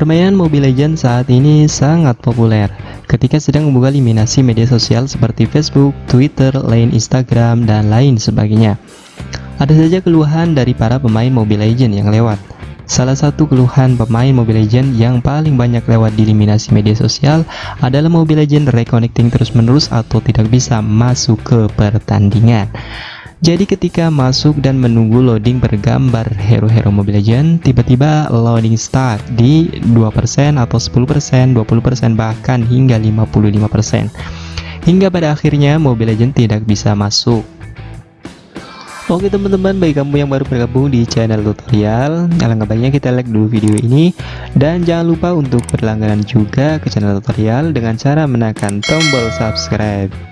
Permainan Mobile Legends saat ini sangat populer ketika sedang membuka eliminasi media sosial seperti Facebook, Twitter, lain Instagram, dan lain sebagainya. Ada saja keluhan dari para pemain Mobile Legends yang lewat. Salah satu keluhan pemain Mobile Legends yang paling banyak lewat di eliminasi media sosial adalah Mobile Legends reconnecting terus-menerus atau tidak bisa masuk ke pertandingan. Jadi ketika masuk dan menunggu loading bergambar hero-hero Mobile Legends, tiba-tiba loading start di 2% atau 10%, 20% bahkan hingga 55%. Hingga pada akhirnya Mobile Legends tidak bisa masuk. Oke teman-teman, bagi kamu yang baru bergabung di channel tutorial, alangkah baiknya kita like dulu video ini dan jangan lupa untuk berlangganan juga ke channel tutorial dengan cara menekan tombol subscribe.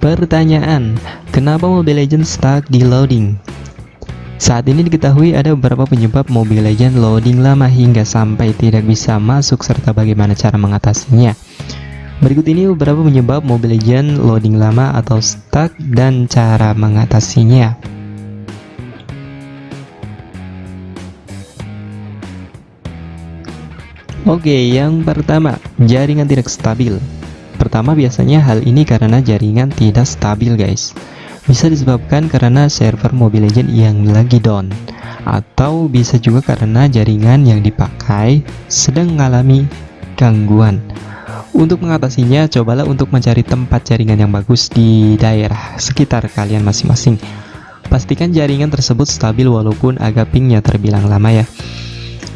Pertanyaan, kenapa Mobile Legends stuck di loading? Saat ini diketahui ada beberapa penyebab Mobile Legends loading lama hingga sampai tidak bisa masuk serta bagaimana cara mengatasinya. Berikut ini beberapa penyebab Mobile Legends loading lama atau stuck dan cara mengatasinya. Oke, yang pertama, jaringan tidak stabil. Pertama biasanya hal ini karena jaringan tidak stabil guys. Bisa disebabkan karena server Mobile Legends yang lagi down Atau bisa juga karena jaringan yang dipakai sedang mengalami gangguan. Untuk mengatasinya cobalah untuk mencari tempat jaringan yang bagus di daerah sekitar kalian masing-masing. Pastikan jaringan tersebut stabil walaupun agak pingnya terbilang lama ya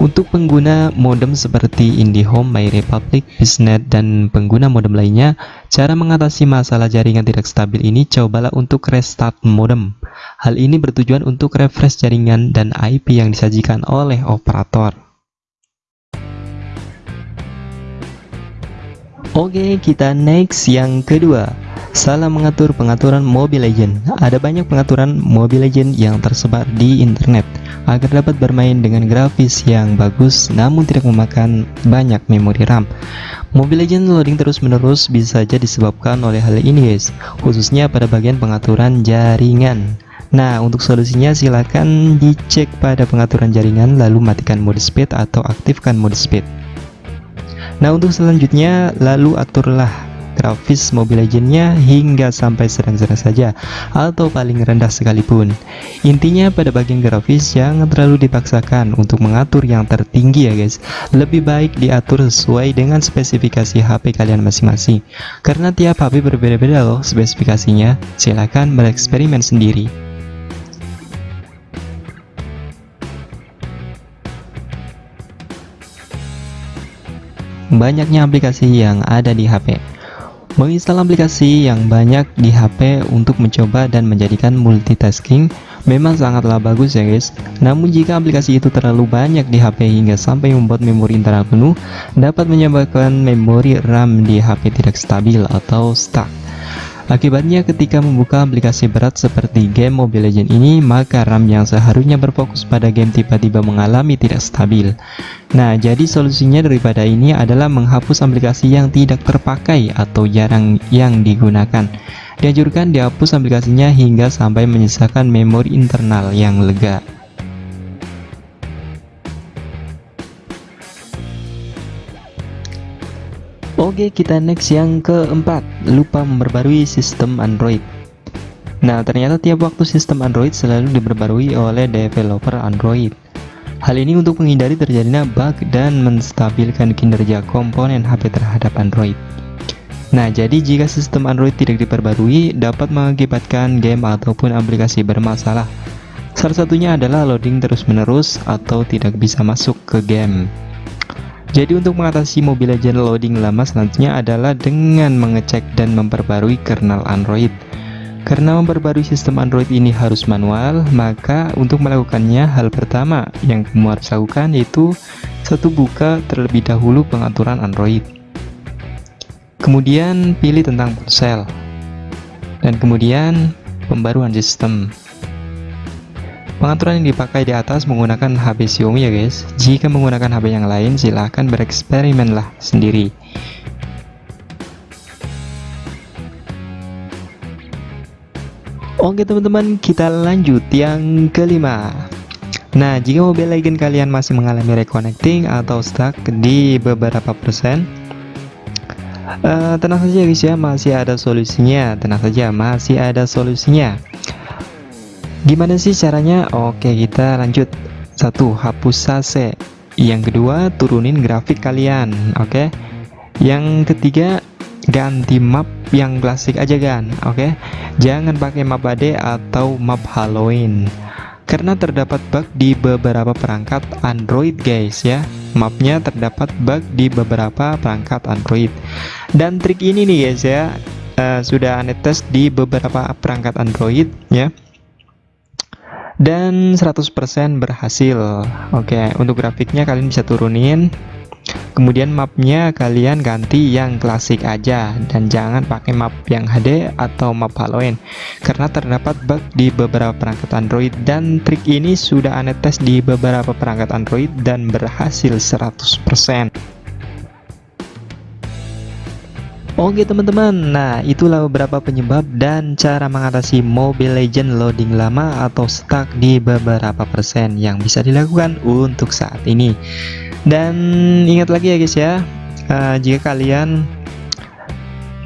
untuk pengguna modem seperti IndiHome, MyRepublic, Biznet, dan pengguna modem lainnya, cara mengatasi masalah jaringan tidak stabil ini cobalah untuk restart modem. Hal ini bertujuan untuk refresh jaringan dan IP yang disajikan oleh operator. Oke, kita next yang kedua. Salah mengatur pengaturan Mobile Legend. Ada banyak pengaturan Mobile Legend yang tersebar di internet agar dapat bermain dengan grafis yang bagus namun tidak memakan banyak memori RAM. Mobile Legend loading terus-menerus bisa saja disebabkan oleh hal ini guys, khususnya pada bagian pengaturan jaringan. Nah, untuk solusinya silakan dicek pada pengaturan jaringan lalu matikan mode speed atau aktifkan mode speed. Nah, untuk selanjutnya lalu aturlah grafis Mobile Legendnya hingga sampai sedang-sedang saja atau paling rendah sekalipun. Intinya pada bagian grafis jangan terlalu dipaksakan untuk mengatur yang tertinggi ya guys. Lebih baik diatur sesuai dengan spesifikasi HP kalian masing-masing. Karena tiap HP berbeda-beda loh spesifikasinya. Silahkan bereksperimen sendiri. Banyaknya aplikasi yang ada di HP Menginstal aplikasi yang banyak di HP untuk mencoba dan menjadikan multitasking memang sangatlah bagus ya guys. Namun jika aplikasi itu terlalu banyak di HP hingga sampai membuat memori internal penuh dapat menyebabkan memori RAM di HP tidak stabil atau stuck Akibatnya ketika membuka aplikasi berat seperti game Mobile Legends ini, maka RAM yang seharusnya berfokus pada game tiba-tiba mengalami tidak stabil. Nah, jadi solusinya daripada ini adalah menghapus aplikasi yang tidak terpakai atau jarang yang digunakan. Dianjurkan dihapus aplikasinya hingga sampai menyisakan memori internal yang lega. Oke kita next yang keempat. Lupa memperbarui sistem Android. Nah ternyata tiap waktu sistem Android selalu diperbarui oleh developer Android. Hal ini untuk menghindari terjadinya bug dan menstabilkan kinerja komponen HP terhadap Android. Nah jadi jika sistem Android tidak diperbarui dapat mengakibatkan game ataupun aplikasi bermasalah. Salah satunya adalah loading terus-menerus atau tidak bisa masuk ke game jadi untuk mengatasi Mobile Legends loading lama selanjutnya adalah dengan mengecek dan memperbarui kernel Android. Karena memperbarui sistem Android ini harus manual, maka untuk melakukannya hal pertama yang kamu harus lakukan yaitu satu buka terlebih dahulu pengaturan Android. Kemudian pilih tentang ponsel. Dan kemudian pembaruan sistem. Pengaturan yang dipakai di atas menggunakan HP Xiaomi ya guys. Jika menggunakan HP yang lain, silahkan bereksperimenlah sendiri. Oke teman-teman, kita lanjut yang kelima. Nah, jika Mobile Legends kalian masih mengalami reconnecting atau stuck di beberapa persen, uh, tenang saja guys ya, masih ada solusinya. Tenang saja, masih ada solusinya. Gimana sih caranya? Oke, kita lanjut. Satu, hapus sase. Yang kedua, turunin grafik kalian. Oke. Yang ketiga, ganti map yang klasik aja kan. Oke. Jangan pakai map AD atau map Halloween karena terdapat bug di beberapa perangkat Android guys ya mapnya terdapat bug di beberapa perangkat Android dan trik ini nih guys ya uh, sudah aneh tes di beberapa perangkat Android ya dan 100% berhasil. Oke untuk grafiknya kalian bisa turunin. Kemudian mapnya kalian ganti yang klasik aja. Dan jangan pakai map yang HD atau map Halloween. Karena terdapat bug di beberapa perangkat Android. Dan trik ini sudah aneh tes di beberapa perangkat Android dan berhasil 100% Oke teman-teman, nah itulah beberapa penyebab dan cara mengatasi Mobile Legend loading lama atau stuck di beberapa persen yang bisa dilakukan untuk saat ini. Dan ingat lagi ya guys ya. Uh, jika kalian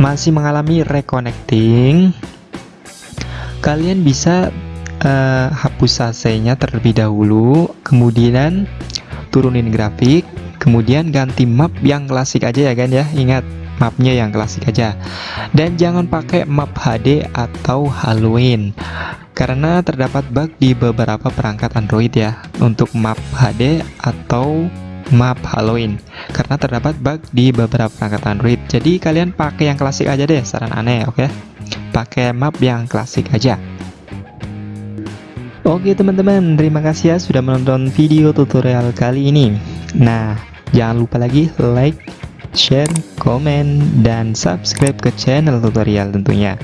masih mengalami reconnecting kalian bisa uh, hapus AC-nya terlebih dahulu kemudian turunin grafik kemudian ganti map yang klasik aja ya kan ya. Ingat mapnya yang klasik aja. Dan jangan pakai map HD atau Halloween karena terdapat bug di beberapa perangkat Android ya untuk map HD atau map Halloween karena terdapat bug di beberapa perangkat Android. Jadi kalian pakai yang klasik aja deh saran aneh oke? Okay? pakai map yang klasik aja. Oke teman-teman terima kasih ya sudah menonton video tutorial kali ini. Nah jangan lupa lagi like share, komen, dan subscribe ke channel tutorial tentunya.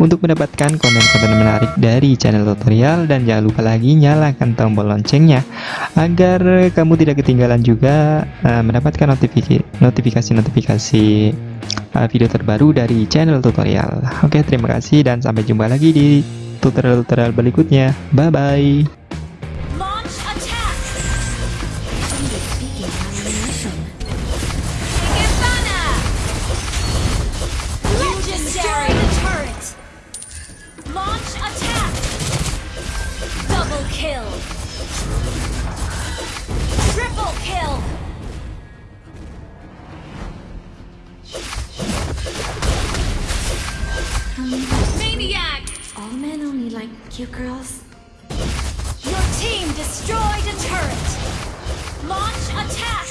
Untuk mendapatkan konten-konten menarik dari channel tutorial dan jangan lupa lagi nyalakan tombol loncengnya agar kamu tidak ketinggalan juga uh, mendapatkan notifikasi-notifikasi uh, video terbaru dari channel tutorial. Oke terima kasih dan sampai jumpa lagi di tutorial-tutorial berikutnya. Bye Maniac! All men only like cute girls. Your team destroyed a turret! Launch attack!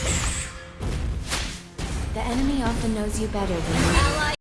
The enemy often knows you better than you.